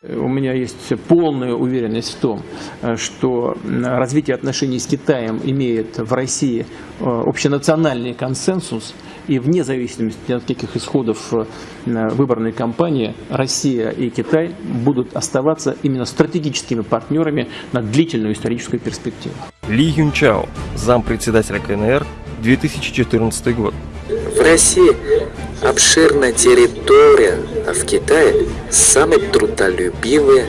У меня есть полная уверенность в том, э, что развитие отношений с Китаем имеет в России э, общенациональный консенсус, и вне зависимости от каких исходов э, выборной кампании Россия и Китай будут оставаться именно стратегическими партнерами на длительную историческую перспективу. Ли Юнчао, зампредседателя КНР, 2014 год. В России обширная территория, а в Китае самый трудолюбивый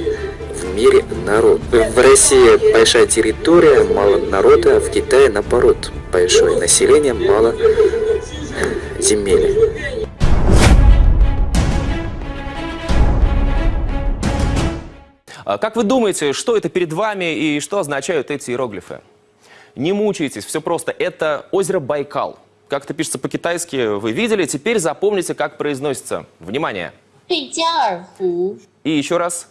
в мире народ. В России большая территория, мало народа, а в Китае наоборот. Большое население, мало земель. А как вы думаете, что это перед вами и что означают эти иероглифы? Не мучайтесь, все просто. Это озеро Байкал. Как это пишется по-китайски, вы видели. Теперь запомните, как произносится. Внимание. И еще раз.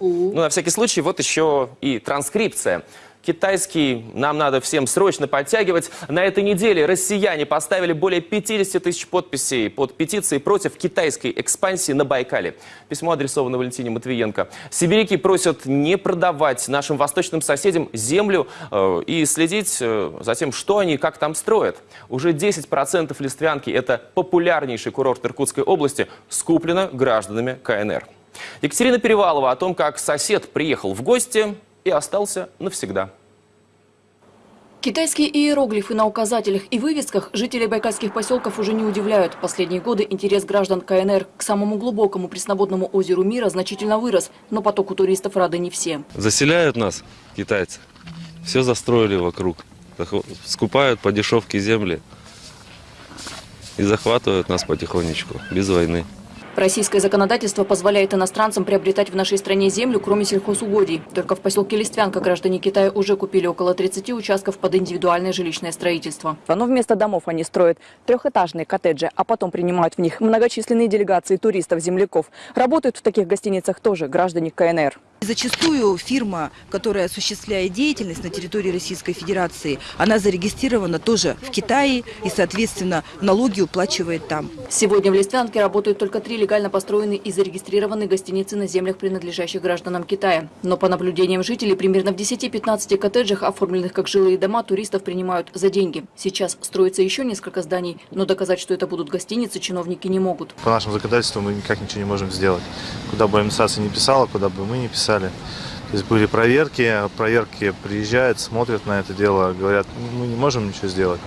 Ну, на всякий случай, вот еще и транскрипция. Китайский нам надо всем срочно подтягивать. На этой неделе россияне поставили более 50 тысяч подписей под петицией против китайской экспансии на Байкале. Письмо адресовано Валентине Матвиенко. Сибиряки просят не продавать нашим восточным соседям землю э, и следить э, за тем, что они и как там строят. Уже 10% Листвянки, это популярнейший курорт Иркутской области, скуплено гражданами КНР. Екатерина Перевалова о том, как сосед приехал в гости и остался навсегда. Китайские иероглифы на указателях и вывесках жителей байкальских поселков уже не удивляют. Последние годы интерес граждан КНР к самому глубокому пресноводному озеру мира значительно вырос, но потоку туристов рады не все. Заселяют нас китайцы, все застроили вокруг, скупают по дешевке земли и захватывают нас потихонечку, без войны. Российское законодательство позволяет иностранцам приобретать в нашей стране землю, кроме сельхозугодий. Только в поселке Листвянка граждане Китая уже купили около 30 участков под индивидуальное жилищное строительство. Но вместо домов они строят трехэтажные коттеджи, а потом принимают в них многочисленные делегации туристов-земляков. Работают в таких гостиницах тоже граждане КНР. Зачастую фирма, которая осуществляет деятельность на территории Российской Федерации, она зарегистрирована тоже в Китае и, соответственно, налоги уплачивает там. Сегодня в Листвянке работают только три легально построенные и зарегистрированные гостиницы на землях, принадлежащих гражданам Китая. Но по наблюдениям жителей, примерно в 10-15 коттеджах, оформленных как жилые дома, туристов принимают за деньги. Сейчас строится еще несколько зданий, но доказать, что это будут гостиницы, чиновники не могут. По нашему законодательству мы никак ничего не можем сделать. Куда бы администрация не писала, куда бы мы не писали, писали. То есть были проверки, проверки приезжают, смотрят на это дело, говорят, мы не можем ничего сделать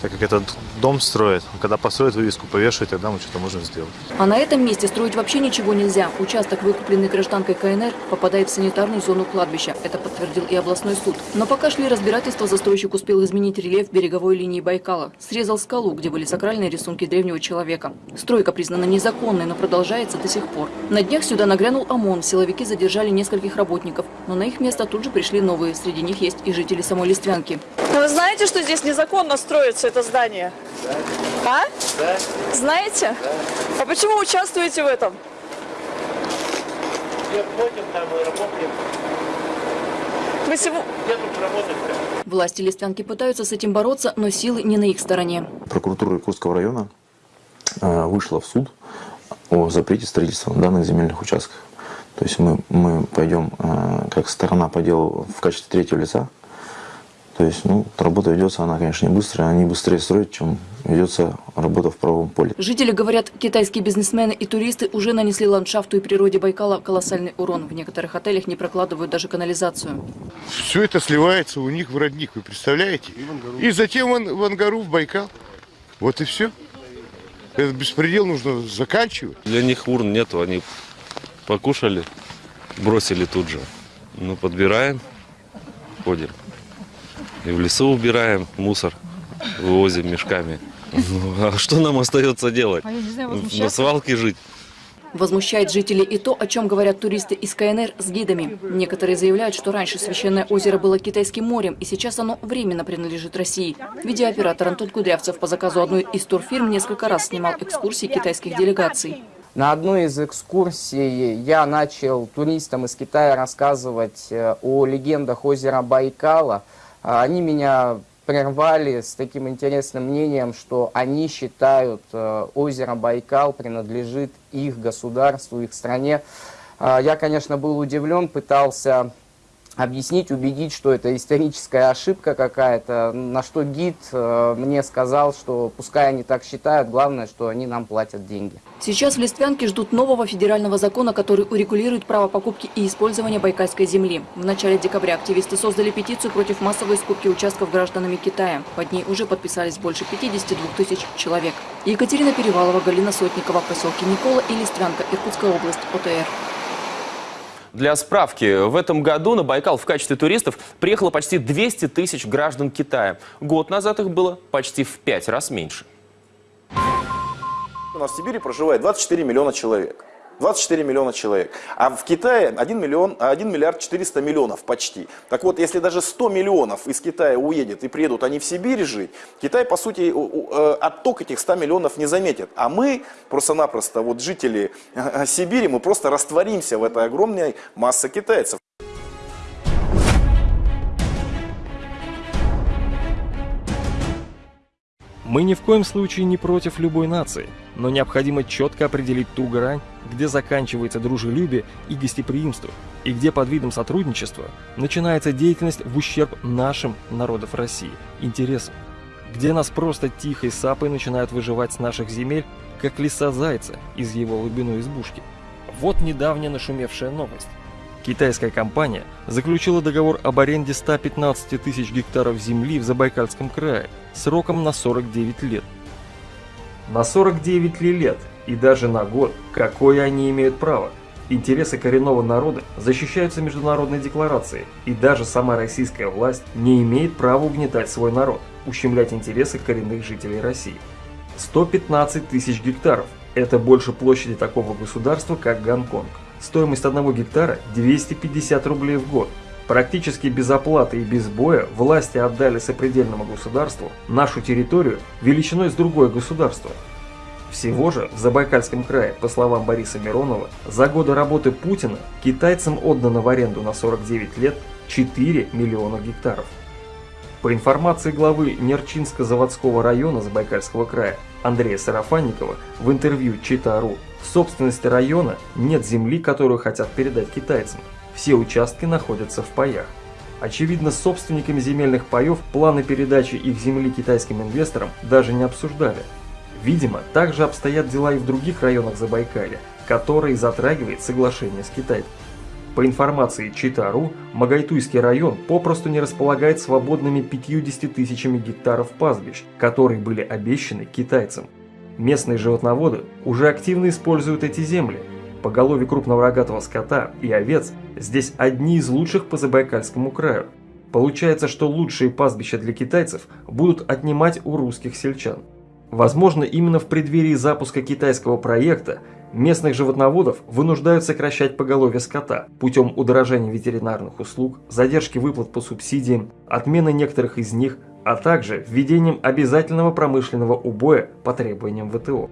так как этот дом строят. Когда построят вывеску, повешают, тогда мы что-то можем сделать. А на этом месте строить вообще ничего нельзя. Участок, выкупленный гражданкой КНР, попадает в санитарную зону кладбища. Это подтвердил и областной суд. Но пока шли разбирательства, застройщик успел изменить рельеф береговой линии Байкала. Срезал скалу, где были сакральные рисунки древнего человека. Стройка признана незаконной, но продолжается до сих пор. На днях сюда нагрянул ОМОН. Силовики задержали нескольких работников. Но на их место тут же пришли новые. Среди них есть и жители самой Листвянки. Вы знаете, что здесь незаконно строится это здание? Да. А? Да. Знаете? Да. А почему участвуете в этом? Нет, платим там и работаем. Вы сегодня... Власти Листвянки пытаются с этим бороться, но силы не на их стороне. Прокуратура Иркутского района э, вышла в суд о запрете строительства данных земельных участков. То есть мы, мы пойдем э, как сторона по делу в качестве третьего лица то есть, ну, работа ведется, она, конечно, не быстрая, они быстрее строят, чем ведется работа в правовом поле. Жители говорят, китайские бизнесмены и туристы уже нанесли ландшафту и природе Байкала колоссальный урон. В некоторых отелях не прокладывают даже канализацию. Все это сливается у них в родник, вы представляете? И, и затем в, в Ангару, в Байкал. Вот и все. Этот беспредел нужно заканчивать. Для них урн нету, они покушали, бросили тут же. Ну, подбираем, ходим. И в лесу убираем мусор, вывозим мешками. Ну, а что нам остается делать? А знаю, На свалке жить. Возмущает жителей и то, о чем говорят туристы из КНР с гидами. Некоторые заявляют, что раньше священное озеро было китайским морем, и сейчас оно временно принадлежит России. Видеооператор Антон Кудрявцев по заказу одной из турфирм несколько раз снимал экскурсии китайских делегаций. На одной из экскурсий я начал туристам из Китая рассказывать э, о легендах озера Байкала – они меня прервали с таким интересным мнением, что они считают, э, озеро Байкал принадлежит их государству, их стране. А, Я, конечно, был удивлен, пытался объяснить, убедить, что это историческая ошибка какая-то, на что гид э, мне сказал, что пускай они так считают, главное, что они нам платят деньги. Сейчас в Листвянке ждут нового федерального закона, который урегулирует право покупки и использования байкальской земли. В начале декабря активисты создали петицию против массовой скупки участков гражданами Китая. Под ней уже подписались больше 52 тысяч человек. Екатерина Перевалова, Галина Сотникова, поселки Никола и Листвянка, Иркутская область, ОТР. Для справки, в этом году на Байкал в качестве туристов приехало почти 200 тысяч граждан Китая. Год назад их было почти в пять раз меньше. У нас в Сибири проживает 24 миллиона человек. 24 миллиона человек. А в Китае 1, миллион, 1 миллиард 400 миллионов почти. Так вот, если даже 100 миллионов из Китая уедет и приедут они в Сибирь жить, Китай, по сути, э, отток этих 100 миллионов не заметит. А мы просто-напросто, вот жители э, Сибири, мы просто растворимся в этой огромной массе китайцев. Мы ни в коем случае не против любой нации, но необходимо четко определить ту грань, где заканчивается дружелюбие и гостеприимство, и где под видом сотрудничества начинается деятельность в ущерб нашим народов России, интересам, где нас просто тихой сапой начинают выживать с наших земель, как лиса зайца из его глубину избушки. Вот недавняя нашумевшая новость. Китайская компания заключила договор об аренде 115 тысяч гектаров земли в Забайкальском крае сроком на 49 лет. На 49 ли лет и даже на год, какое они имеют право? Интересы коренного народа защищаются международной декларацией, и даже сама российская власть не имеет права угнетать свой народ, ущемлять интересы коренных жителей России. 115 тысяч гектаров – это больше площади такого государства, как Гонконг. Стоимость одного гектара – 250 рублей в год. Практически без оплаты и без боя власти отдали сопредельному государству нашу территорию величиной с другое государство. Всего же в Забайкальском крае, по словам Бориса Миронова, за годы работы Путина китайцам отдано в аренду на 49 лет 4 миллиона гектаров. По информации главы Нерчинско-заводского района Забайкальского края Андрея Сарафанникова в интервью Чита.ру в собственности района нет земли, которую хотят передать китайцам. Все участки находятся в паях. Очевидно, с собственниками земельных паев планы передачи их земли китайским инвесторам даже не обсуждали. Видимо, также обстоят дела и в других районах Забайкалья, которые затрагивает соглашение с Китаем. По информации Чита.ру, Магайтуйский район попросту не располагает свободными 50 тысячами гектаров пастбищ, которые были обещаны китайцам. Местные животноводы уже активно используют эти земли. Поголовье крупного рогатого скота и овец здесь одни из лучших по Забайкальскому краю. Получается, что лучшие пастбища для китайцев будут отнимать у русских сельчан. Возможно, именно в преддверии запуска китайского проекта местных животноводов вынуждают сокращать поголовье скота путем удорожания ветеринарных услуг, задержки выплат по субсидиям, отмены некоторых из них, а также введением обязательного промышленного убоя по требованиям ВТО.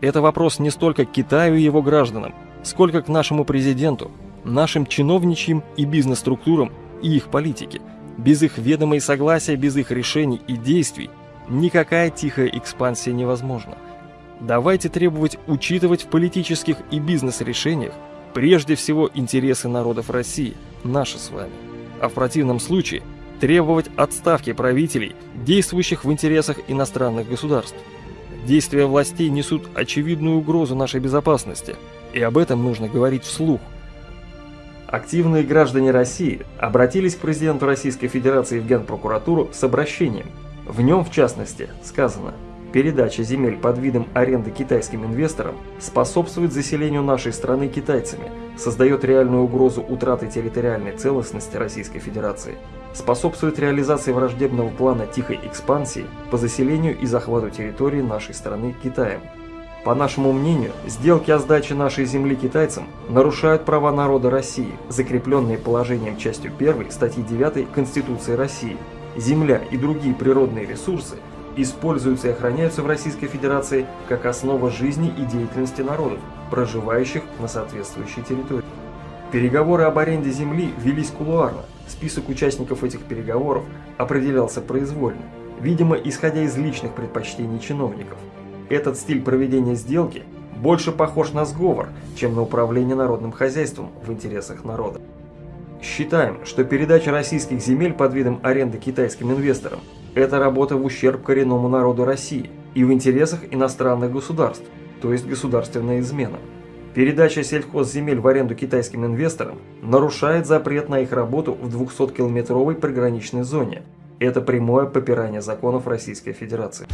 Это вопрос не столько к Китаю и его гражданам, сколько к нашему президенту, нашим чиновничьим и бизнес-структурам и их политике. Без их ведома и согласия, без их решений и действий никакая тихая экспансия невозможна. Давайте требовать учитывать в политических и бизнес-решениях прежде всего интересы народов России, наши с вами. А в противном случае требовать отставки правителей, действующих в интересах иностранных государств. Действия властей несут очевидную угрозу нашей безопасности, и об этом нужно говорить вслух. Активные граждане России обратились к президенту Российской Федерации в Генпрокуратуру с обращением. В нем, в частности, сказано Передача земель под видом аренды китайским инвесторам способствует заселению нашей страны китайцами, создает реальную угрозу утраты территориальной целостности Российской Федерации, способствует реализации враждебного плана тихой экспансии по заселению и захвату территории нашей страны Китаем. По нашему мнению, сделки о сдаче нашей земли китайцам нарушают права народа России, закрепленные положением частью 1 статьи 9 Конституции России. Земля и другие природные ресурсы используются и охраняются в Российской Федерации как основа жизни и деятельности народов, проживающих на соответствующей территории. Переговоры об аренде земли велись кулуарно. Список участников этих переговоров определялся произвольно, видимо, исходя из личных предпочтений чиновников. Этот стиль проведения сделки больше похож на сговор, чем на управление народным хозяйством в интересах народа. Считаем, что передача российских земель под видом аренды китайским инвесторам – это работа в ущерб коренному народу России и в интересах иностранных государств, то есть государственная измена. Передача сельхозземель в аренду китайским инвесторам нарушает запрет на их работу в 200-километровой приграничной зоне. Это прямое попирание законов Российской Федерации.